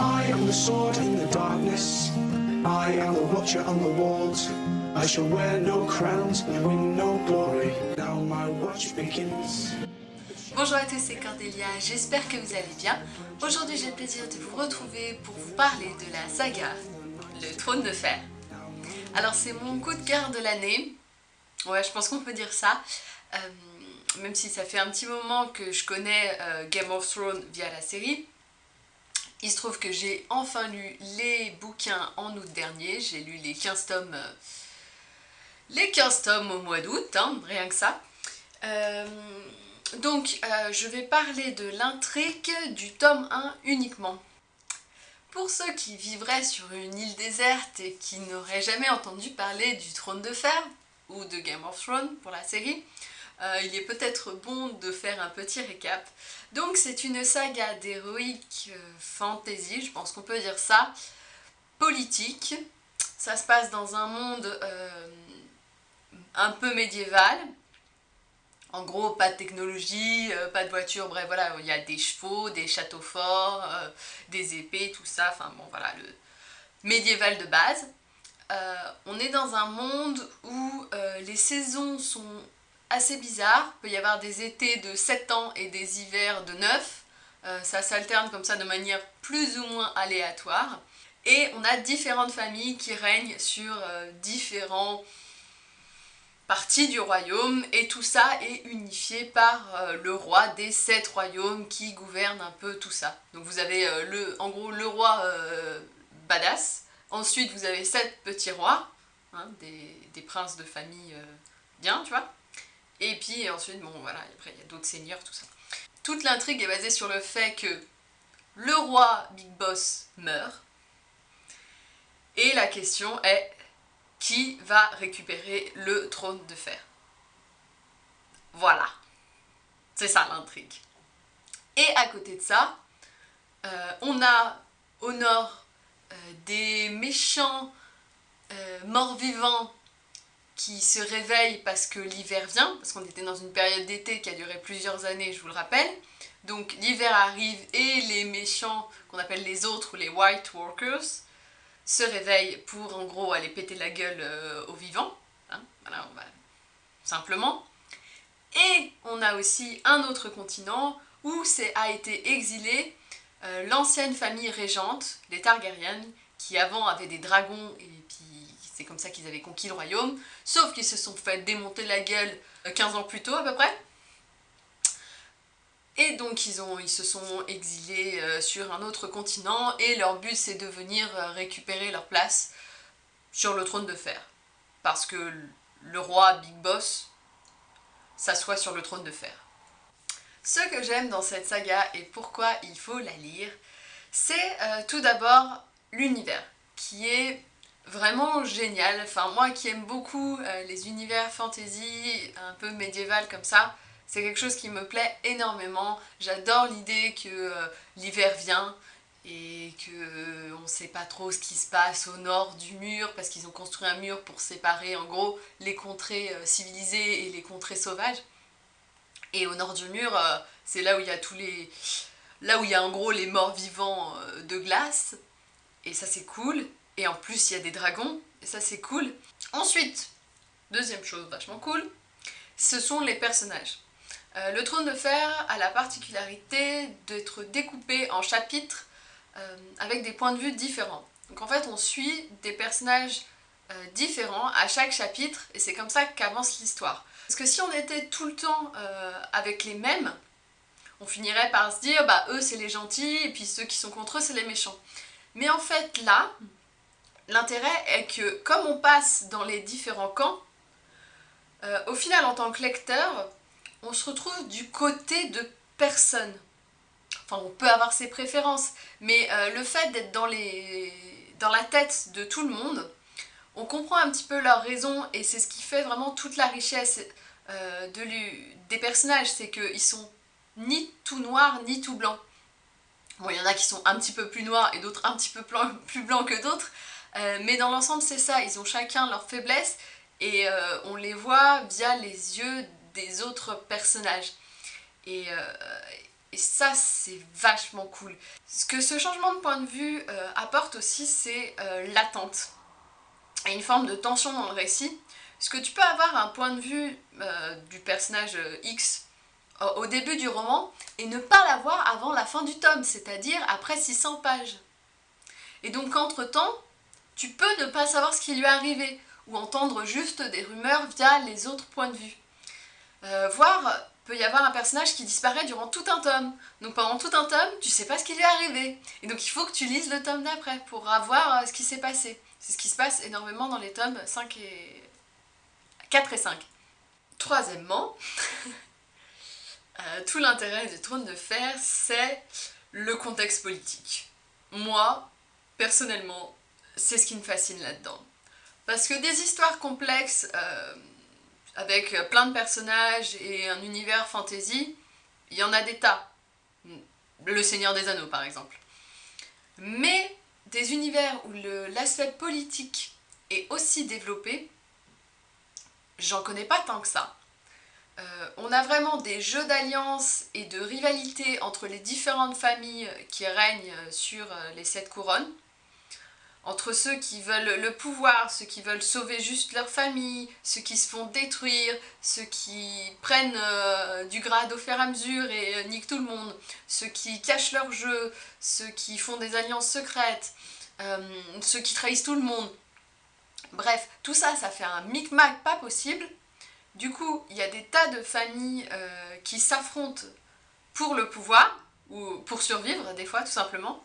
I am the sword in the darkness. I am the watcher on the walls. I shall wear no crowns and win no glory. Now my watch begins. Bonjour à tous, c'est Cordélia, j'espère que vous allez bien. Aujourd'hui j'ai le plaisir de vous retrouver pour vous parler de la saga Le Trône de Fer. Alors c'est mon coup de cœur de l'année, ouais je pense qu'on peut dire ça, euh, même si ça fait un petit moment que je connais euh, Game of Thrones via la série. Il se trouve que j'ai enfin lu les bouquins en août dernier, j'ai lu les 15 tomes, euh, les 15 tomes au mois d'août, hein, rien que ça. Donc, euh, je vais parler de l'intrigue du tome 1 uniquement. Pour ceux qui vivraient sur une île déserte et qui n'auraient jamais entendu parler du Trône de Fer, ou de Game of Thrones pour la série, euh, il est peut-être bon de faire un petit récap. Donc c'est une saga d'héroïque euh, fantasy, je pense qu'on peut dire ça, politique. Ça se passe dans un monde un peu médiéval, en gros, pas de technologie, euh, pas de voiture, bref, voilà, il y a des chevaux, des châteaux forts, euh, des épées, tout ça, enfin bon, voilà, le médiéval de base. Euh, on est dans un monde où les saisons sont assez bizarres, il peut y avoir des étés de 7 ans et des hivers de 9, ça s'alterne comme ça de manière plus ou moins aléatoire, et on a différentes familles qui règnent sur différents partie du royaume. Et tout ça est unifié par euh, le roi des sept royaumes qui gouverne un peu tout ça. Donc vous avez euh, le, en gros le roi euh, badass, ensuite vous avez sept petits rois, hein, des, princes de famille bien, tu vois, et puis ensuite, bon voilà, après il y a d'autres seigneurs, tout ça. Toute l'intrigue est basée sur le fait que le roi Big Boss meurt, et la question est qui va récupérer le trône de fer? Voilà. C'est ça l'intrigue. Et à côté de ça, euh, on a au nord euh, des méchants euh, morts-vivants qui se réveillent parce que l'hiver vient, parce qu'on était dans une période d'été qui a duré plusieurs années, je vous le rappelle. Donc l'hiver arrive et les méchants, qu'on appelle les autres ou les White Walkers, se réveille pour en gros aller péter la gueule euh, aux vivants, hein, voilà, on va... simplement. Et on a aussi un autre continent où a été exilé euh, l'ancienne famille régente, les Targaryen, qui avant avaient des dragons et puis c'est comme ça qu'ils avaient conquis le royaume, sauf qu'ils se sont fait démonter la gueule 15 euh, ans plus tôt à peu près, et donc ils, ont, se sont exilés euh, sur un autre continent et leur but c'est de venir euh, récupérer leur place sur le trône de fer. Parce que le roi Big Boss s'assoit sur le trône de fer. Ce que j'aime dans cette saga et pourquoi il faut la lire, c'est tout d'abord l'univers, qui est vraiment génial. Enfin moi qui aime beaucoup les univers fantasy un peu médiéval comme ça, c'est quelque chose qui me plaît énormément. J'adore l'idée que euh, l'hiver vient et qu'on euh, on sait pas trop ce qui se passe au nord du mur parce qu'ils ont construit un mur pour séparer en gros les contrées euh, civilisées et les contrées sauvages. Et au nord du mur, c'est là où il y a tous les... Là où il y a en gros les morts vivants de glace. Et ça c'est cool. Et en plus il y a des dragons. Et ça c'est cool. Ensuite, deuxième chose vachement cool, ce sont les personnages. Euh, le trône de fer a la particularité d'être découpé en chapitres euh, avec des points de vue différents. Donc en fait on suit des personnages euh, différents à chaque chapitre et c'est comme ça qu'avance l'histoire. Parce que si on était tout le temps avec les mêmes, on finirait par se dire bah eux c'est les gentils et puis ceux qui sont contre eux c'est les méchants. Mais en fait là, l'intérêt est que comme on passe dans les différents camps, au final en tant que lecteur, on se retrouve du côté de personne. Enfin, on peut avoir ses préférences, mais euh, le fait d'être dans, la tête de tout le monde, on comprend un petit peu leurs raisons et c'est ce qui fait vraiment toute la richesse euh, de des personnages, c'est qu'ils sont ni tout noirs ni tout blancs. Bon, il y en a qui sont un petit peu plus noirs et d'autres un petit peu plus blancs que d'autres, euh, mais dans l'ensemble c'est ça, ils ont chacun leurs faiblesses et on les voit via les yeux des autres personnages. Et, euh, Et ça, c'est vachement cool. Ce que ce changement de point de vue euh, apporte aussi, c'est euh, l'attente. Et une forme de tension dans le récit. Parce que tu peux avoir un point de vue euh, du personnage X au début du roman et ne pas l'avoir avant la fin du tome, c'est-à-dire après 600 pages? Et donc entre-temps, tu peux ne pas savoir ce qui lui est arrivé, ou entendre juste des rumeurs via les autres points de vue. Euh, voire, peut y avoir un personnage qui disparaît durant tout un tome. Donc pendant tout un tome, tu sais pas ce qui lui est arrivé. Et donc il faut que tu lises le tome d'après pour avoir euh, ce qui s'est passé. C'est ce qui se passe énormément dans les tomes 5 et... 4 et 5. Troisièmement, euh, tout l'intérêt du trône de fer, c'est le contexte politique. Moi, personnellement, c'est ce qui me fascine là-dedans. Parce que des histoires complexes, euh, avec plein de personnages et un univers fantasy, il y en a des tas. Le Seigneur des Anneaux, par exemple. Mais des univers où l'aspect politique est aussi développé, j'en connais pas tant que ça. Euh, on a vraiment des jeux d'alliance et de rivalité entre les différentes familles qui règnent sur euh, les sept couronnes entre ceux qui veulent le pouvoir, ceux qui veulent sauver juste leur famille, ceux qui se font détruire, ceux qui prennent euh, du grade au fur et à mesure et euh, niquent tout le monde, ceux qui cachent leur jeu, ceux qui font des alliances secrètes, euh, ceux qui trahissent tout le monde. Bref, tout ça, ça fait un micmac pas possible. Du coup, il y a des tas de familles qui s'affrontent pour le pouvoir, ou pour survivre des fois tout simplement.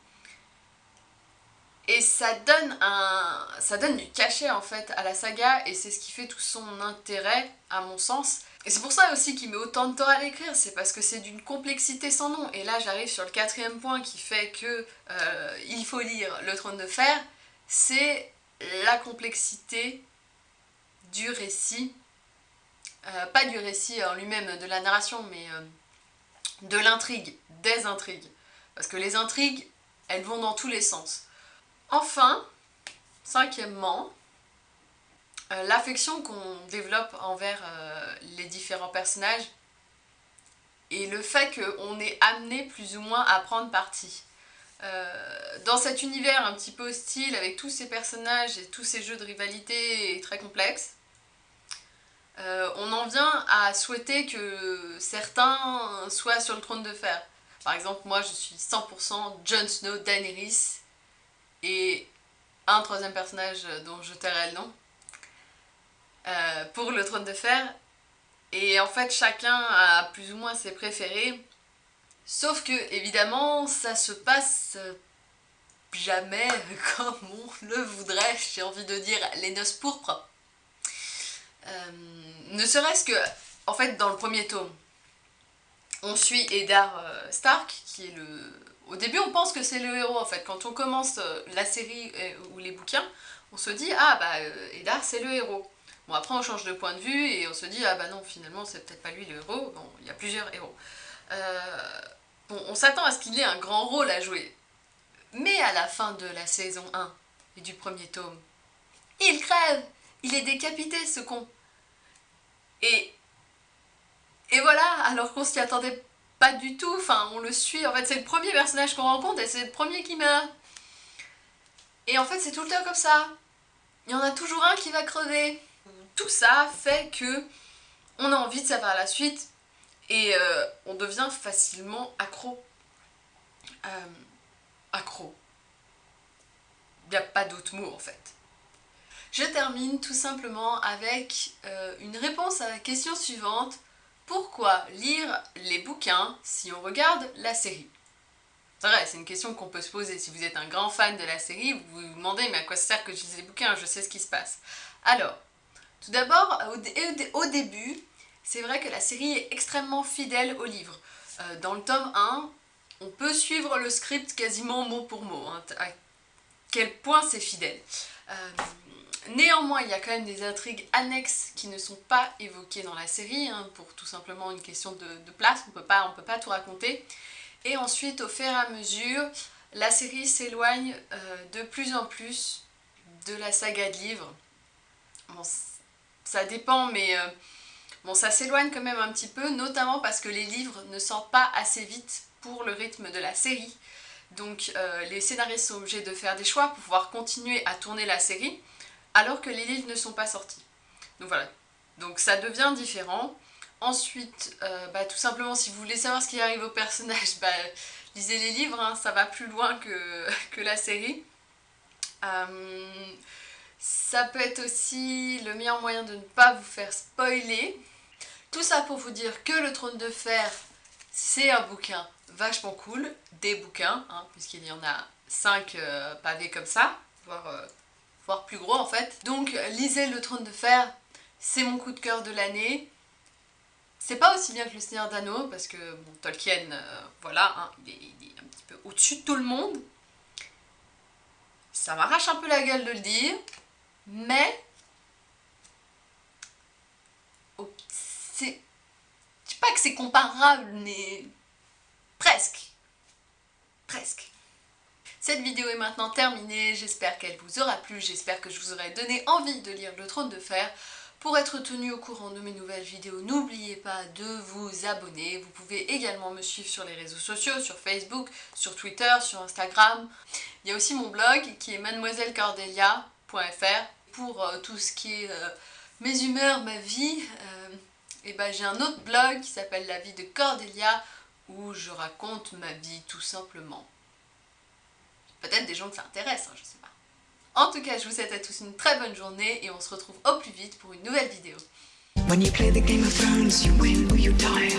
Et ça donne, un, ça donne du cachet en fait à la saga et c'est ce qui fait tout son intérêt à mon sens. Et c'est pour ça aussi qu'il met autant de temps à l'écrire, c'est parce que c'est d'une complexité sans nom. Et là j'arrive sur le quatrième point qui fait que euh, il faut lire Le Trône de Fer, c'est la complexité du récit. Euh, pas du récit en lui-même, de la narration, mais euh, de l'intrigue, des intrigues. Parce que les intrigues, elles vont dans tous les sens. Enfin, cinquièmement, euh, l'affection qu'on développe envers euh, les différents personnages et le fait qu'on est amené plus ou moins à prendre parti. Euh, dans cet univers un petit peu hostile avec tous ces personnages et tous ces jeux de rivalité très complexes, on en vient à souhaiter que certains soient sur le trône de fer. Par exemple, moi je suis 100% Jon Snow, Daenerys, et un troisième personnage dont je tairai le nom, euh, pour le trône de fer. Et en fait, chacun a plus ou moins ses préférés. Sauf que, évidemment, ça se passe jamais comme on le voudrait, j'ai envie de dire, les noces pourpres. Euh, ne serait-ce que, en fait, dans le premier tome, on suit Eddard euh, Stark, qui est le au début, on pense que c'est le héros, en fait. Quand on commence euh, la série euh, ou les bouquins, on se dit « Ah, bah, euh, Eddard, c'est le héros ». Bon, après, on change de point de vue et on se dit « Ah, bah non, finalement, c'est peut-être pas lui le héros. » Bon, il y a plusieurs héros. bon, on s'attend à ce qu'il ait un grand rôle à jouer. Mais à la fin de la saison 1 et du premier tome, il crève Il est décapité, ce con Et... Et voilà, alors qu'on s'y attendait pas du tout, enfin on le suit, en fait c'est le premier personnage qu'on rencontre et c'est le premier qui meurt. Et en fait c'est tout le temps comme ça. Il y en a toujours un qui va crever. Tout ça fait que on a envie de savoir la suite et euh, on devient facilement accro. Euh, accro. Il n'y a pas d'autre mot en fait. Je termine tout simplement avec euh, une réponse à la question suivante. Pourquoi lire les bouquins si on regarde la série? C'est vrai, c'est une question qu'on peut se poser. Si vous êtes un grand fan de la série, vous vous demandez mais à quoi ça sert que je lise les bouquins? Je sais ce qui se passe. Alors, tout d'abord, au, début, c'est vrai que la série est extrêmement fidèle au livre. Euh, dans le tome 1, on peut suivre le script quasiment mot pour mot, hein, à quel point c'est fidèle. Euh, Néanmoins, il y a quand même des intrigues annexes qui ne sont pas évoquées dans la série, hein, pour tout simplement une question de, place, on pas, peut pas tout raconter. Et ensuite, au fur et à mesure, la série s'éloigne euh, de plus en plus de la saga de livres. Bon, ça dépend, mais euh, bon, ça s'éloigne quand même un petit peu, notamment parce que les livres ne sortent pas assez vite pour le rythme de la série. Donc euh, les scénaristes sont obligés de faire des choix pour pouvoir continuer à tourner la série alors que les livres ne sont pas sortis. Donc voilà, donc ça devient différent. Ensuite, euh, bah, tout simplement si vous voulez savoir ce qui arrive au personnage, bah, lisez les livres, hein, ça va plus loin que, la série. Euh, ça peut être aussi le meilleur moyen de ne pas vous faire spoiler. Tout ça pour vous dire que le trône de fer, c'est un bouquin vachement cool, des bouquins, hein, puisqu'il y en a 5 euh, pavés comme ça, voire, voire plus gros en fait. Donc lisez le trône de fer, c'est mon coup de cœur de l'année. C'est pas aussi bien que le Seigneur d'Anneau, parce que Tolkien, euh, voilà, hein, il, est, un petit peu au-dessus de tout le monde. Ça m'arrache un peu la gueule de le dire, mais... C'est... Je pas que c'est comparable, mais... Presque. Presque. Cette vidéo est maintenant terminée, j'espère qu'elle vous aura plu, j'espère que je vous aurai donné envie de lire Le Trône de Fer. Pour être tenu au courant de mes nouvelles vidéos, n'oubliez pas de vous abonner. Vous pouvez également me suivre sur les réseaux sociaux, sur Facebook, sur Twitter, sur Instagram. Il y a aussi mon blog qui est mademoisellecordelia.fr pour euh, tout ce qui est euh, mes humeurs, ma vie. Euh, et ben j'ai un autre blog qui s'appelle La vie de Cordelia où je raconte ma vie tout simplement. Peut-être des gens que ça intéresse, hein, je sais pas. En tout cas, je vous souhaite à tous une très bonne journée et on se retrouve au plus vite pour une nouvelle vidéo. When you play the Game of Thrones, you win or you die.